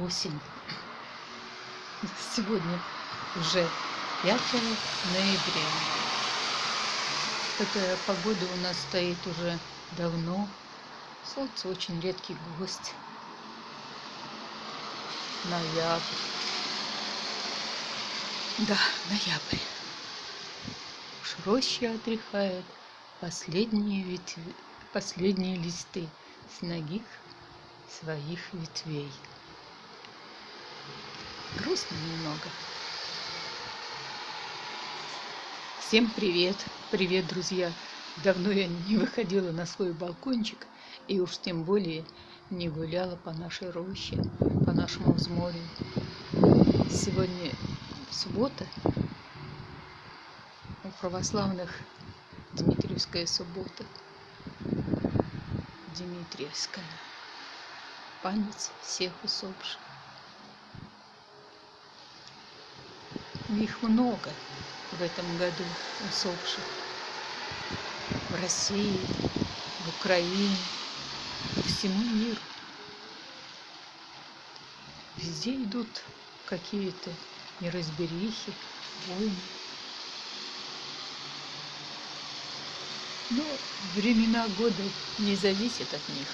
осень. Сегодня уже 5 ноября. Такая погода у нас стоит уже давно. Солнце очень редкий гость. Ноябрь. Да, ноябрь. Уж роща отряхает последние, ветви, последние листы с ноги своих ветвей. Грустно немного. Всем привет! Привет, друзья! Давно я не выходила на свой балкончик и уж тем более не гуляла по нашей роще, по нашему взморью. Сегодня суббота, у православных Дмитриевская суббота, Дмитриевская, память всех усопших. Их много в этом году усопших. В России, в Украине, по всему миру. Везде идут какие-то неразберихи, войны. Но времена года не зависят от них.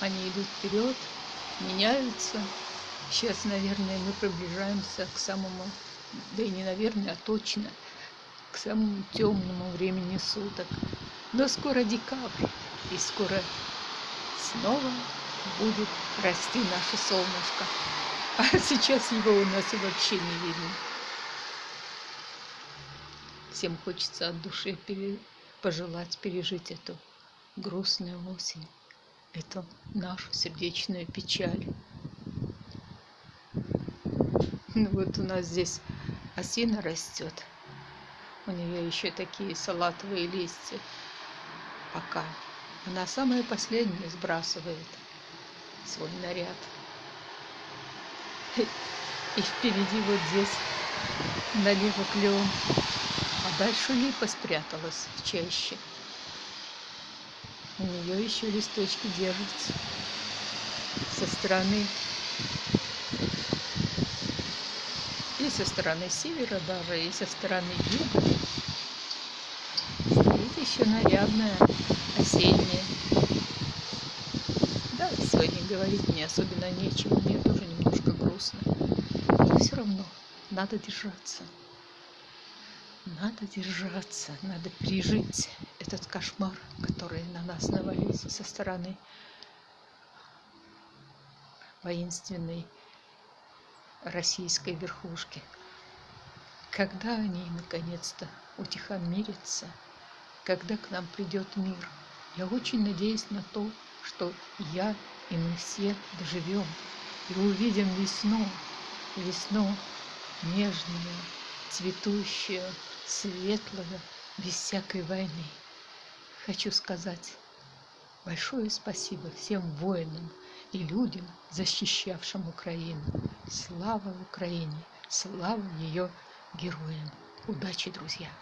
Они идут вперед, меняются. Сейчас, наверное, мы приближаемся к самому да и не наверное, а точно к самому темному времени суток. Но скоро декабрь, и скоро снова будет расти наше солнышко. А сейчас его у нас вообще не видно. Всем хочется от души пере... пожелать пережить эту грустную осень, эту нашу сердечную печаль. Ну вот у нас здесь осина растет. У нее еще такие салатовые листья. Пока. Она самая последняя сбрасывает свой наряд. И впереди вот здесь налево клен. А дальше липа спряталась в чаще. У нее еще листочки держатся. Со стороны со стороны севера даже, и со стороны юга. Стоит еще нарядная, осенняя. Да, сегодня говорить мне особенно нечего, мне тоже немножко грустно. Но все равно надо держаться. Надо держаться, надо пережить этот кошмар, который на нас навалился со стороны воинственной российской верхушки. Когда они наконец-то утихомирятся, когда к нам придет мир, я очень надеюсь на то, что я и мы все доживем и увидим весну, весну нежную, цветущую, светлую, без всякой войны. Хочу сказать большое спасибо всем воинам, и людям, защищавшим Украину. Слава Украине! Слава ее героям! Удачи, друзья!